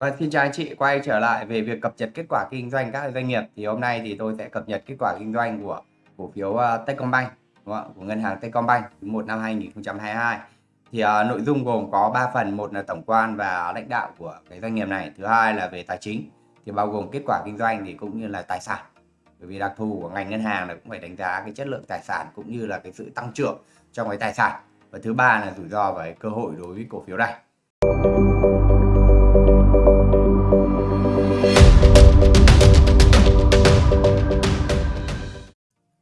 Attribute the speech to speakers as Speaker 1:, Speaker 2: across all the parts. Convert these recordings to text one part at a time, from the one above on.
Speaker 1: Và xin chào anh chị, quay trở lại về việc cập nhật kết quả kinh doanh các doanh nghiệp thì hôm nay thì tôi sẽ cập nhật kết quả kinh doanh của cổ phiếu uh, Techcombank đúng không? của ngân hàng Techcombank một năm 2022 thì uh, nội dung gồm có 3 phần. Một là tổng quan và lãnh đạo của cái doanh nghiệp này. Thứ hai là về tài chính thì bao gồm kết quả kinh doanh thì cũng như là tài sản. Bởi vì đặc thù của ngành ngân hàng là cũng phải đánh giá cái chất lượng tài sản cũng như là cái sự tăng trưởng trong cái tài sản. Và thứ ba là rủi ro và cơ hội đối với cổ phiếu này.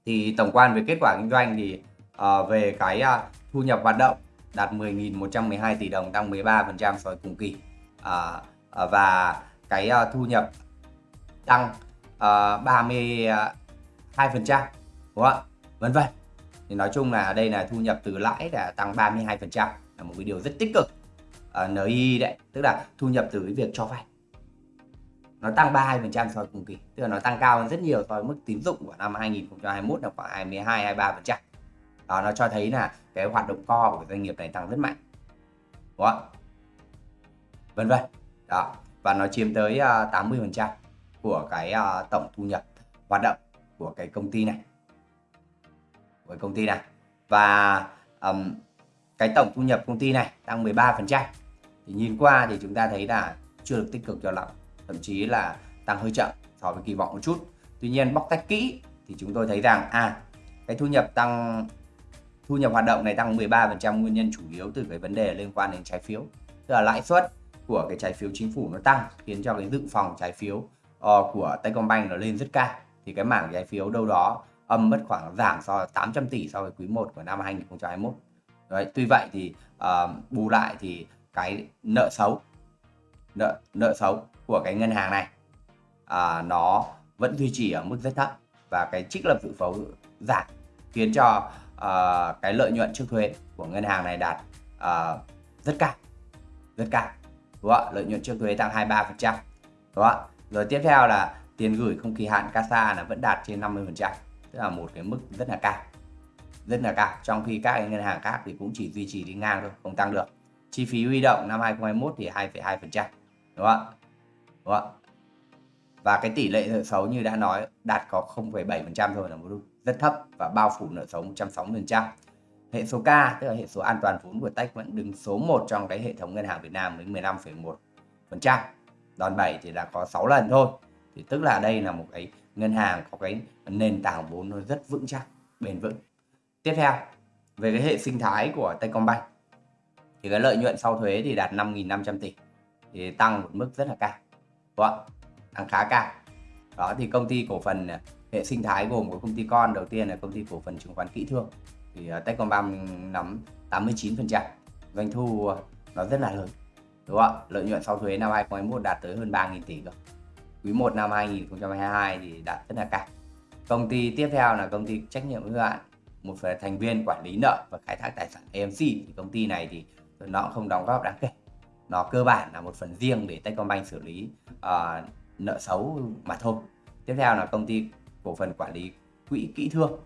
Speaker 1: Thì tổng quan về kết quả kinh doanh thì uh, về cái uh, thu nhập hoạt động đạt 10.112 tỷ đồng tăng 13% so với cùng kỳ. Uh, uh, và cái uh, thu nhập tăng uh, 32% đúng không ạ? Vân vân. Thì nói chung là đây là thu nhập từ lãi là tăng 32% là một cái điều rất tích cực. Uh, NI đấy tức là thu nhập từ cái việc cho vay nó tăng 32% so với cùng kỳ. Tức là nó tăng cao hơn rất nhiều so với mức tín dụng của năm 2021 là khoảng 22 23% đó nó cho thấy là cái hoạt động co của doanh nghiệp này tăng rất mạnh. Đúng không vân vân. Đó và nó chiếm tới à, 80% của cái à, tổng thu nhập hoạt động của cái công ty này. Của công ty này. Và um, cái tổng thu nhập công ty này tăng 13% thì nhìn qua thì chúng ta thấy là chưa được tích cực cho lắm thậm chí là tăng hơi chậm so với kỳ vọng một chút. Tuy nhiên bóc tách kỹ thì chúng tôi thấy rằng à cái thu nhập tăng thu nhập hoạt động này tăng 13% nguyên nhân chủ yếu từ cái vấn đề liên quan đến trái phiếu. Tức là lãi suất của cái trái phiếu chính phủ nó tăng khiến cho cái dự phòng trái phiếu uh, của Techcombank nó lên rất cao. Thì cái mảng trái phiếu đâu đó âm mất khoảng giảm so 800 tỷ so với quý 1 của năm 2021 Đấy, tuy vậy thì uh, bù lại thì cái nợ xấu nợ nợ xấu của cái ngân hàng này à, nó vẫn duy trì ở mức rất thấp và cái trích lập dự phấu giảm khiến cho uh, cái lợi nhuận trước thuế của ngân hàng này đạt uh, rất cao rất cao đúng không? lợi nhuận trước thuế tăng 23% đúng không? rồi tiếp theo là tiền gửi không kỳ hạn CASA là vẫn đạt trên 50% tức là một cái mức rất là cao rất là cao trong khi các ngân hàng khác thì cũng chỉ duy trì đi ngang thôi không tăng được chi phí huy động năm 2021 thì 2,2% đúng không đúng không và cái tỷ lệ nợ xấu như đã nói đạt có 0,7% thôi là một lúc rất thấp và bao phủ nợ xấu 160%. Hệ số K tức là hệ số an toàn vốn của Tech vẫn đứng số 1 trong cái hệ thống ngân hàng Việt Nam với 15,1%. Đòn bẩy thì là có 6 lần thôi. Thì tức là đây là một cái ngân hàng có cái nền tảng vốn nó rất vững chắc, bền vững. Tiếp theo, về cái hệ sinh thái của Techcombank thì cái lợi nhuận sau thuế thì đạt 5.500 tỷ thì tăng một mức rất là cao. Đúng không? Tăng khá cao. Đó thì công ty cổ phần à, hệ sinh thái gồm có công ty con đầu tiên là công ty cổ phần chứng khoán kỹ thương. Thì uh, Techcombank nắm 89% doanh thu à, nó rất là lớn đúng không ạ? Lợi nhuận sau thuế năm 2021 đạt tới hơn 3.000 tỷ cơ. Quý 1 năm 2022 thì đạt rất là cao. Công ty tiếp theo là công ty trách nhiệm hữu hạn một thành viên quản lý nợ và khai thác tài sản AMC thì công ty này thì nó không đóng góp đáng kể nó cơ bản là một phần riêng để Techcombank xử lý uh, nợ xấu mà thôi. Tiếp theo là công ty cổ phần quản lý quỹ kỹ thương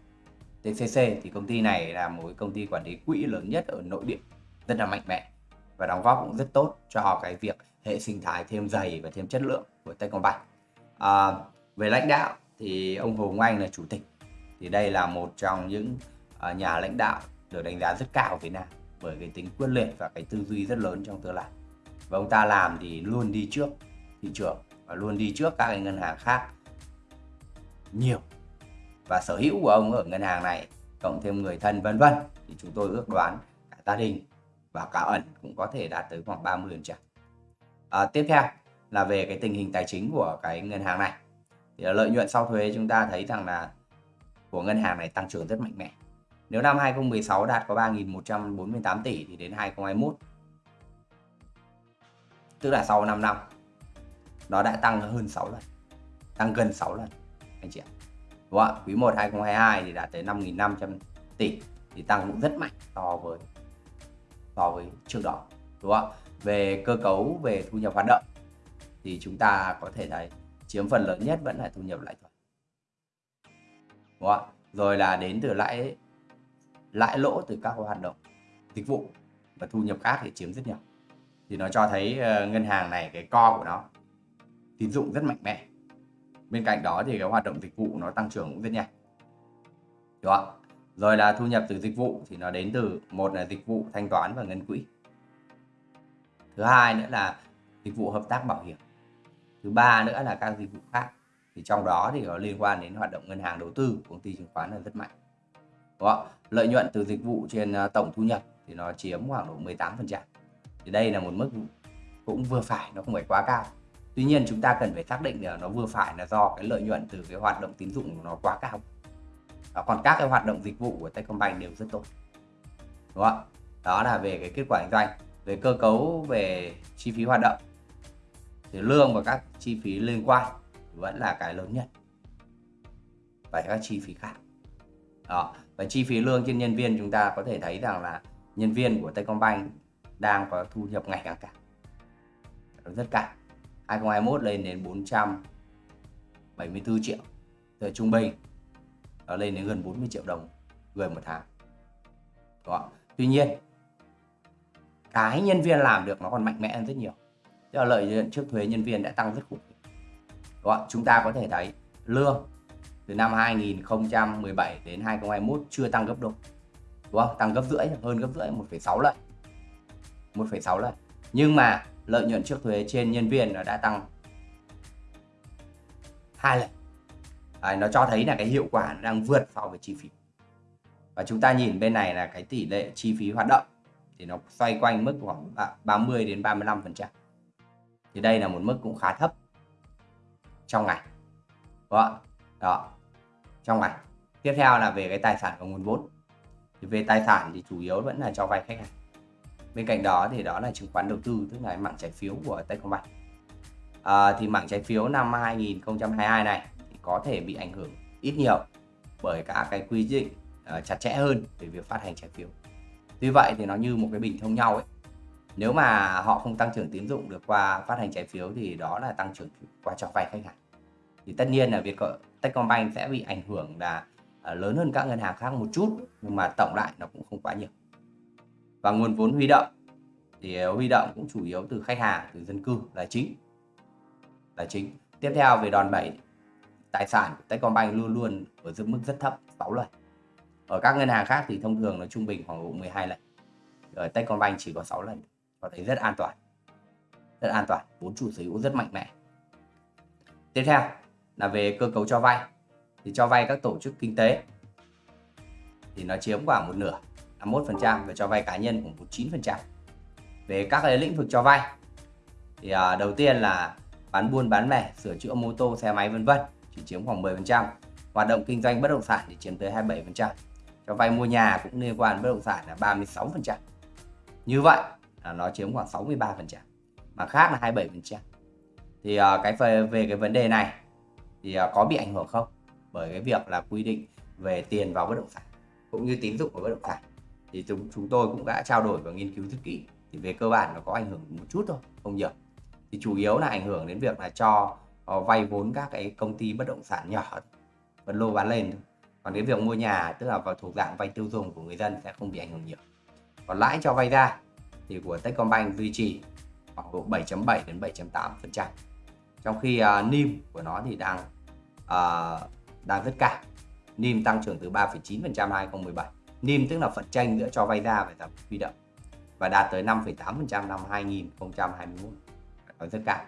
Speaker 1: TCC thì công ty này là một công ty quản lý quỹ lớn nhất ở nội địa rất là mạnh mẽ và đóng góp cũng rất tốt cho cái việc hệ sinh thái thêm dày và thêm chất lượng của Techcombank. À, về lãnh đạo thì ông Hồ Anh là chủ tịch. Thì đây là một trong những uh, nhà lãnh đạo được đánh giá rất cao ở Việt Nam bởi cái tính quyết liệt và cái tư duy rất lớn trong tương lai và ông ta làm thì luôn đi trước thị trường và luôn đi trước các ngân hàng khác nhiều. Và sở hữu của ông ở ngân hàng này cộng thêm người thân vân vân thì chúng tôi ước đoán cả gia đình và cả ẩn cũng có thể đạt tới khoảng 30 phần trăm. À, tiếp theo là về cái tình hình tài chính của cái ngân hàng này. Thì lợi nhuận sau thuế chúng ta thấy rằng là của ngân hàng này tăng trưởng rất mạnh mẽ. Nếu năm 2016 đạt có 3.148 tỷ thì đến 2021 tức là sau 5 năm, nó đã tăng hơn 6 lần, tăng gần 6 lần, anh chị ạ. Đúng không ạ? Quý 1 2022 thì đã tới 5.500 tỷ thì tăng cũng rất mạnh so với so với trước đó, đúng không về cơ cấu, về thu nhập hoạt động thì chúng ta có thể thấy chiếm phần lớn nhất vẫn là thu nhập lãi thuần đúng không rồi là đến từ lãi lãi lỗ từ các hoạt động dịch vụ và thu nhập khác thì chiếm rất nhiều thì nó cho thấy ờ, ngân hàng này, cái co của nó, tín dụng rất mạnh mẽ. Bên cạnh đó thì cái hoạt động dịch vụ nó tăng trưởng cũng rất nhanh. Đúng không? rồi là thu nhập từ dịch vụ thì nó đến từ, một là dịch vụ thanh toán và ngân quỹ. Thứ hai nữa là dịch vụ hợp tác bảo hiểm. Thứ ba nữa là các dịch vụ khác. Thì trong đó thì có liên quan đến hoạt động ngân hàng đầu tư công ty chứng khoán là rất mạnh. Đó lợi nhuận từ dịch vụ trên ờ, tổng thu nhập thì nó chiếm khoảng độ 18 phần trăm thì đây là một mức cũng vừa phải, nó không phải quá cao. Tuy nhiên chúng ta cần phải xác định là nó vừa phải là do cái lợi nhuận từ cái hoạt động tín dụng của nó quá cao. Và còn các cái hoạt động dịch vụ của Techcombank đều rất tốt. Đúng không đó là về cái kết quả kinh doanh, về cơ cấu, về chi phí hoạt động. Thì lương và các chi phí liên quan vẫn là cái lớn nhất. Và các chi phí khác. Đó. Và chi phí lương trên nhân viên chúng ta có thể thấy rằng là nhân viên của Techcombank đang có thu nhập ngày càng cao. Rất cao 2021 lên đến 474 triệu. Từ trung bình nó lên đến gần 40 triệu đồng người một tháng. Đó. tuy nhiên cái nhân viên làm được nó còn mạnh mẽ hơn rất nhiều. Tức là lợi nhuận trước thuế nhân viên đã tăng rất khủng đó. chúng ta có thể thấy lương từ năm 2017 đến 2021 chưa tăng gấp đôi. Đúng không? Tăng gấp rưỡi hơn gấp rưỡi 1,6 lần. 1,6 lần. Nhưng mà lợi nhuận trước thuế trên nhân viên nó đã tăng hai lần. À, nó cho thấy là cái hiệu quả đang vượt so với chi phí. Và chúng ta nhìn bên này là cái tỷ lệ chi phí hoạt động thì nó xoay quanh mức khoảng 30 đến 35 phần trăm. Thì đây là một mức cũng khá thấp trong ngày. Đó, đó trong ngày. Tiếp theo là về cái tài sản và nguồn vốn. Thì về tài sản thì chủ yếu vẫn là cho vay khách hàng bên cạnh đó thì đó là chứng khoán đầu tư tức là mạng trái phiếu của Techcombank. À, thì mảng trái phiếu năm 2022 này thì có thể bị ảnh hưởng ít nhiều bởi cả cái quy định uh, chặt chẽ hơn về việc phát hành trái phiếu. Tuy vậy thì nó như một cái bình thông nhau ấy. Nếu mà họ không tăng trưởng tín dụng được qua phát hành trái phiếu thì đó là tăng trưởng qua cho vay khách hàng. Thì tất nhiên là việc Techcombank sẽ bị ảnh hưởng là ờ, lớn hơn các ngân hàng khác một chút nhưng mà tổng lại nó cũng không quá nhiều và nguồn vốn huy động. Thì ờ, huy động cũng chủ yếu từ khách hàng, từ dân cư, là chính. Là chính. Tiếp theo về đòn bẩy, tài sản của Techcombank luôn luôn ở dưới mức rất thấp 6 lần. Ở các ngân hàng khác thì thông thường nó trung bình khoảng độ 12 lần. Ở Techcombank chỉ có 6 lần có thấy rất an toàn. Rất an toàn, vốn chủ sở hữu rất mạnh mẽ. Tiếp theo là về cơ cấu cho vay. Thì cho vay các tổ chức kinh tế, thì nó chiếm khoảng một nửa. 51% và cho vay cá nhân cũng 19%. Về các cái lĩnh vực cho vay thì à, đầu tiên là bán buôn bán lẻ, sửa chữa mô tô, xe máy vân vân chỉ chiếm khoảng 10%. Hoạt động kinh doanh bất động sản thì chiếm tới 27%. Cho vay mua nhà cũng liên quan bất động sản là 36%. Như vậy là nó chiếm khoảng 63%. Mà khác là 27%. Thì à, cái về, về cái vấn đề này thì à, có bị ảnh hưởng không? Bởi cái việc là quy định về tiền vào bất động sản cũng như tín dụng của bất động sản thì chúng chúng tôi cũng đã trao đổi và nghiên cứu rất kỹ. Thì về cơ bản nó có ảnh hưởng một chút thôi không nhiều. Thì chủ yếu là ảnh hưởng đến việc là cho uh, vay vốn các cái công ty bất động sản nhỏ phân lô bán lên thôi. Còn cái việc mua nhà tức là vào thuộc dạng vay tiêu dùng của người dân sẽ không bị ảnh hưởng nhiều. Còn lãi cho vay ra thì của Techcombank duy trì khoảng độ 7.7 đến 7.8 phần trăm. Trong khi ờ, uh, NIM của nó thì đang uh, đang rất cao. NIM tăng trưởng từ 3,9 phần trăm 2017 NIM tức là phần tranh giữa cho vay ra và giảm huy động. Và đạt tới 5,8% năm 2021 nói rất cao.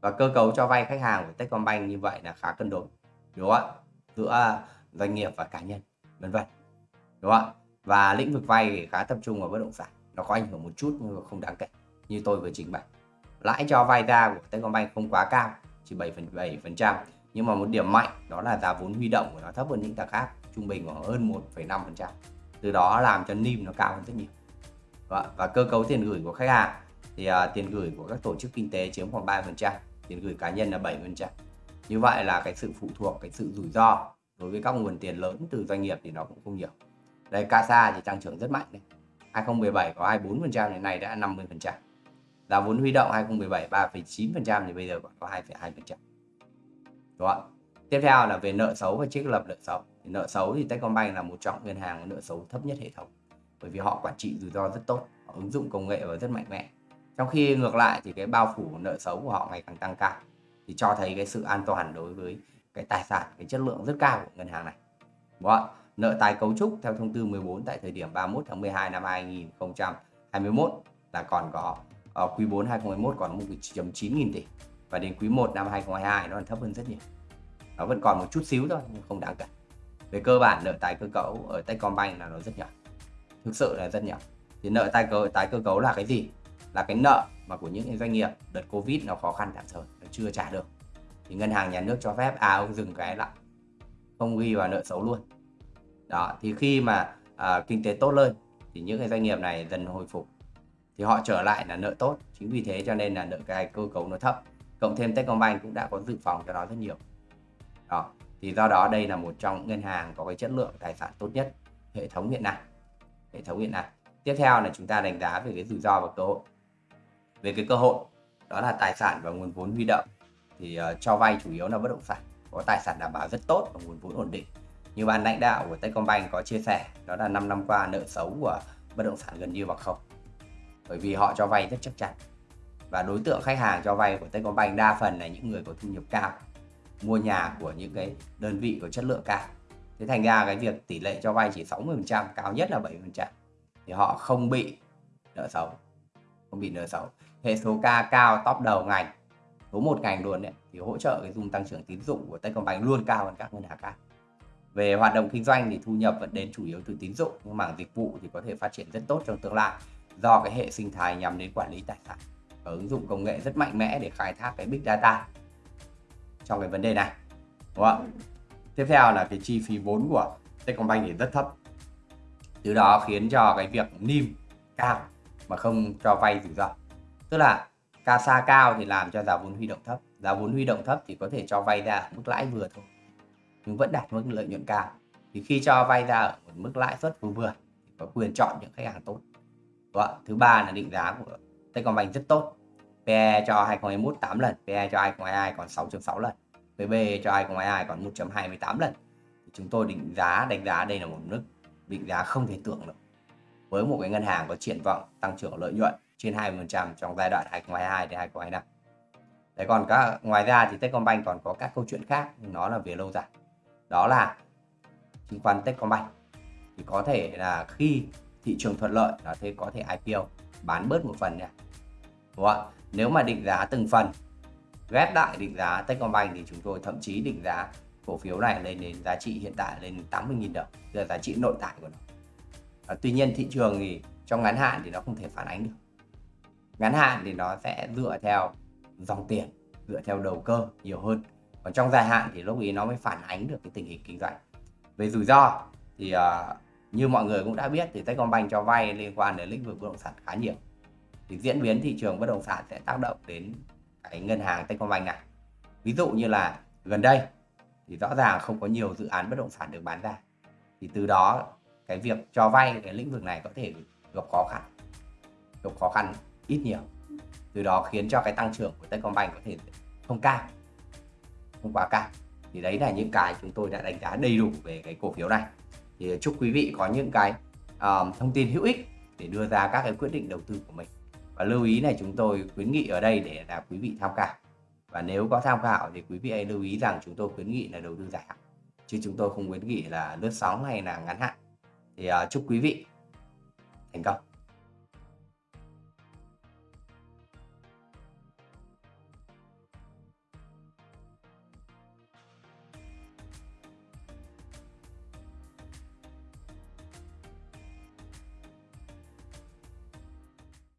Speaker 1: Và cơ cấu cho vay khách hàng của Techcombank như vậy là khá cân đối. Đúng không ạ? Giữa doanh nghiệp và cá nhân vân vân. Đúng không ạ? Và lĩnh vực vay khá tập trung vào bất động sản. Nó có ảnh hưởng một chút nhưng mà không đáng kể như tôi vừa trình bày. Lãi cho vay ra của Techcombank không quá cao chỉ 7,7% nhưng mà một điểm mạnh đó là giá vốn huy động của nó thấp hơn những thằng khác trung bình khoảng hơn 1,5% từ đó làm cho NIM nó cao hơn rất nhiều. Và, và cơ cấu tiền gửi của khách hàng thì uh, tiền gửi của các tổ chức kinh tế chiếm khoảng 3% tiền gửi cá nhân là 7% như vậy là cái sự phụ thuộc cái sự rủi ro đối với các nguồn tiền lớn từ doanh nghiệp thì nó cũng không nhiều. Đây CASA thì tăng trưởng rất mạnh này 2017 có 24% đến nay đã 50% giá vốn huy động 2017 3,9% thì bây giờ còn có 2,2% đúng không tiếp theo là về nợ xấu và trích lập nợ xấu nợ xấu thì Techcombank là một trong ngân hàng nợ xấu thấp nhất hệ thống, bởi vì họ quản trị rủi ro rất tốt, họ ứng dụng công nghệ và rất mạnh mẽ. Trong khi ngược lại thì cái bao phủ nợ xấu của họ ngày càng tăng cao, thì cho thấy cái sự an toàn đối với cái tài sản, cái chất lượng rất cao của ngân hàng này. Đúng không? nợ tài cấu trúc theo thông tư 14 tại thời điểm 31 tháng 12 năm 2021 là còn có ở quý 4 2021 còn 1.9 nghìn tỷ và đến quý 1 năm 2022 nó còn thấp hơn rất nhiều. Nó vẫn còn một chút xíu thôi nhưng không đáng kể về cơ bản nợ tái cơ cấu ở Techcombank là nó rất nhỏ. Thực sự là rất nhỏ. Thì nợ tái cơ tái cơ cấu là cái gì? Là cái nợ mà của những doanh nghiệp đợt covid nó khó khăn tạm thời nó chưa trả được. Thì ngân hàng nhà nước cho phép à ông dừng cái lại. Không ghi vào nợ xấu luôn. Đó thì khi mà à, kinh tế tốt lên thì những cái doanh nghiệp này dần hồi phục. Thì họ trở lại là nợ tốt. Chính vì thế cho nên là nợ cái cơ cấu nó thấp. Cộng thêm Techcombank cũng đã có dự phòng cho nó rất nhiều. Đó thì do đó đây là một trong ngân hàng có cái chất lượng tài sản tốt nhất hệ thống hiện nay hệ thống hiện nay. Tiếp theo là chúng ta đánh giá về cái rủi ro và cơ hội. Về cái cơ hội đó là tài sản và nguồn vốn huy động. Thì uh, cho vay chủ yếu là bất động sản có tài sản đảm bảo rất tốt và nguồn vốn ổn định. Như ban lãnh đạo của Techcombank có chia sẻ đó là 5 năm qua nợ xấu của bất động sản gần như bằng không. Bởi vì họ cho vay rất chắc chắn. Và đối tượng khách hàng cho vay của Techcombank đa phần là những người có thu nhập cao mua nhà của những cái đơn vị có chất lượng cao. Thế thành ra cái việc tỷ lệ cho vay chỉ 60% cao nhất là 7% thì họ không bị nợ xấu, không bị nợ xấu. Hệ số K cao top đầu ngành, số một ngành luôn đấy, thì hỗ trợ cái dung tăng trưởng tín dụng của Techcombank luôn cao hơn các ngân hàng khác. Về hoạt động kinh doanh thì thu nhập vẫn đến chủ yếu từ tín dụng, nhưng mảng dịch vụ thì có thể phát triển rất tốt trong tương lai do cái hệ sinh thái nhằm đến quản lý tài sản. Và ứng dụng công nghệ rất mạnh mẽ để khai thác cái big data trong cái vấn đề này, đúng không tiếp theo là cái chi phí vốn của Techcombank thì rất thấp. Từ đó khiến cho cái việc nim cao mà không cho vay rủi ro. Tức là CASA cao thì làm cho giá vốn huy động thấp. Giá vốn huy động thấp thì có thể cho vay ra mức lãi vừa thôi, nhưng vẫn đạt mức lợi nhuận cao. Thì khi cho vay ra ở một mức lãi suất vừa vừa thì có quyền chọn những khách hàng tốt, Đúng không? thứ ba là định giá của Techcombank rất tốt. PE cho 2021 8 lần PE cho 2022 còn 6.6 lần PB cho 2022 còn 1.28 lần. Chúng tôi định giá, đánh giá đây là một mức định giá không thể tưởng được. Với một cái ngân hàng có triển vọng tăng trưởng lợi nhuận trên 20% trong giai đoạn 2022 đến 2025 Đấy, còn các, ngoài ra thì Techcombank còn có các câu chuyện khác, nhưng nó là về lâu dài. Đó là chứng khoán Techcombank. Thì có thể là khi thị trường thuận lợi là thế, có thể IPO bán bớt một phần nha. Đúng không? Nếu mà định giá từng phần ghép lại định giá Techcombank thì chúng tôi thậm chí định giá cổ phiếu này lên đến giá trị hiện tại lên 80.000 đồng là giá trị nội tại của nó. À, tuy nhiên thị trường thì trong ngắn hạn thì nó không thể phản ánh được. Ngắn hạn thì nó sẽ dựa theo dòng tiền dựa theo đầu cơ nhiều hơn. Còn trong dài hạn thì lúc ý nó mới phản ánh được cái tình hình kinh doanh. Về rủi ro thì uh, như mọi người cũng đã biết thì Techcombank cho vay liên quan đến lĩnh vực bất động sản khá nhiều thì diễn biến thị trường bất động sản sẽ tác động đến cái ngân hàng Techcombank này ví dụ như là gần đây thì rõ ràng không có nhiều dự án bất động sản được bán ra. Thì từ đó cái việc cho vay cái lĩnh vực này có thể gặp khó khăn gặp khó khăn ít nhiều. Từ đó khiến cho cái tăng trưởng của Techcombank có thể không cao không quá cao. Thì đấy là những cái chúng tôi đã đánh giá đầy đủ về cái cổ phiếu này. Thì chúc quý vị có những cái um, thông tin hữu ích để đưa ra các cái quyết định đầu tư của mình và lưu ý này chúng tôi khuyến nghị ở đây để là quý vị tham khảo. Và nếu có tham khảo thì quý vị hãy lưu ý rằng chúng tôi khuyến nghị là đầu tư dài hạn. Chứ chúng tôi không khuyến nghị là lướt sóng hay là ngắn hạn. Thì uh, chúc quý vị thành công.